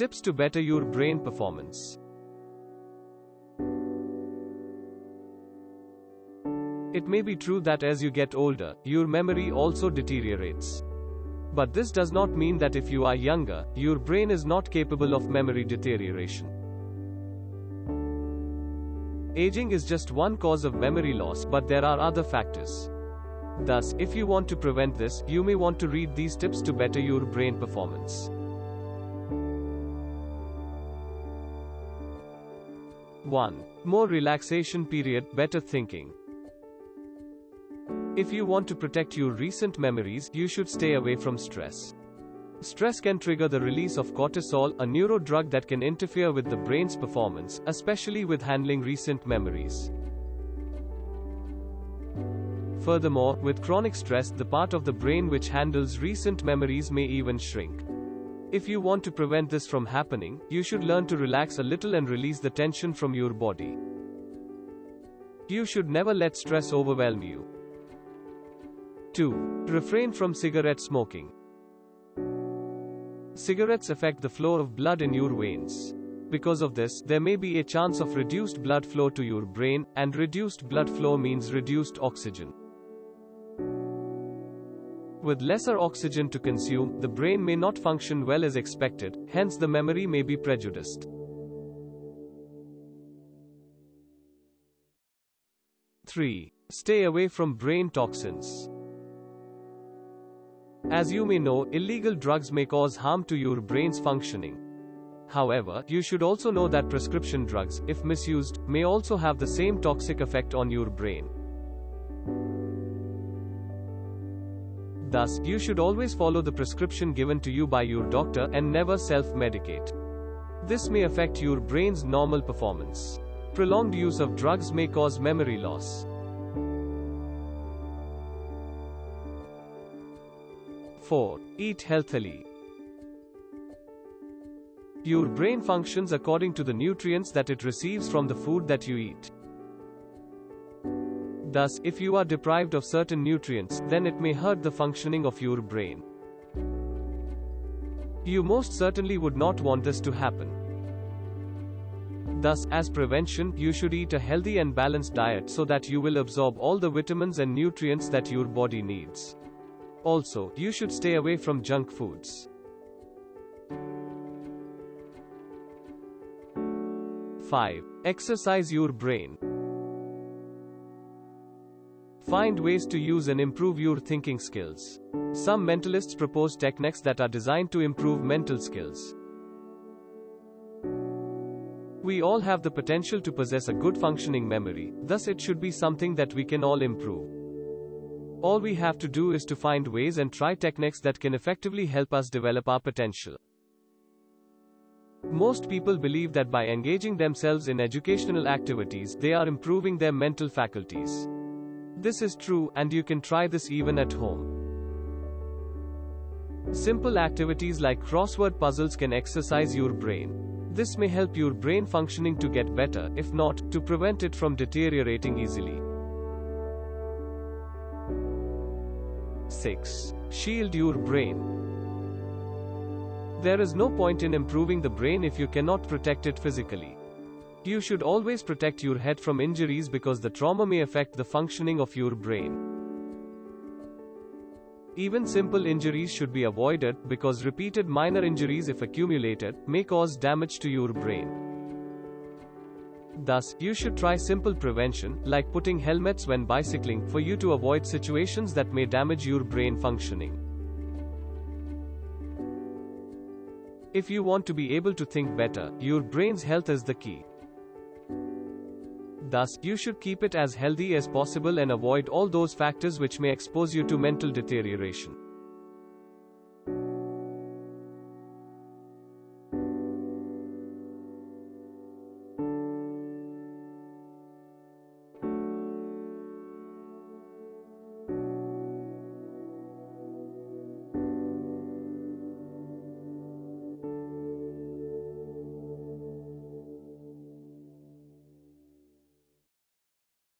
Tips to better your brain performance. It may be true that as you get older, your memory also deteriorates. But this does not mean that if you are younger, your brain is not capable of memory deterioration. Aging is just one cause of memory loss, but there are other factors. Thus, if you want to prevent this, you may want to read these tips to better your brain performance. 1. More relaxation period, better thinking. If you want to protect your recent memories, you should stay away from stress. Stress can trigger the release of cortisol, a neurodrug that can interfere with the brain's performance, especially with handling recent memories. Furthermore, with chronic stress, the part of the brain which handles recent memories may even shrink. If you want to prevent this from happening, you should learn to relax a little and release the tension from your body. You should never let stress overwhelm you. 2. Refrain from cigarette smoking. Cigarettes affect the flow of blood in your veins. Because of this, there may be a chance of reduced blood flow to your brain, and reduced blood flow means reduced oxygen. With lesser oxygen to consume, the brain may not function well as expected, hence the memory may be prejudiced. 3. Stay away from brain toxins. As you may know, illegal drugs may cause harm to your brain's functioning. However, you should also know that prescription drugs, if misused, may also have the same toxic effect on your brain. Thus, you should always follow the prescription given to you by your doctor and never self-medicate. This may affect your brain's normal performance. Prolonged use of drugs may cause memory loss. 4. Eat healthily. Your brain functions according to the nutrients that it receives from the food that you eat. Thus, if you are deprived of certain nutrients, then it may hurt the functioning of your brain. You most certainly would not want this to happen. Thus, as prevention, you should eat a healthy and balanced diet so that you will absorb all the vitamins and nutrients that your body needs. Also, you should stay away from junk foods. 5. Exercise your brain. Find ways to use and improve your thinking skills. Some mentalists propose techniques that are designed to improve mental skills. We all have the potential to possess a good functioning memory, thus, it should be something that we can all improve. All we have to do is to find ways and try techniques that can effectively help us develop our potential. Most people believe that by engaging themselves in educational activities, they are improving their mental faculties. This is true, and you can try this even at home. Simple activities like crossword puzzles can exercise your brain. This may help your brain functioning to get better, if not, to prevent it from deteriorating easily. 6. Shield your brain. There is no point in improving the brain if you cannot protect it physically. You should always protect your head from injuries because the trauma may affect the functioning of your brain. Even simple injuries should be avoided because repeated minor injuries, if accumulated, may cause damage to your brain. Thus, you should try simple prevention, like putting helmets when bicycling, for you to avoid situations that may damage your brain functioning. If you want to be able to think better, your brain's health is the key. Thus, you should keep it as healthy as possible and avoid all those factors which may expose you to mental deterioration.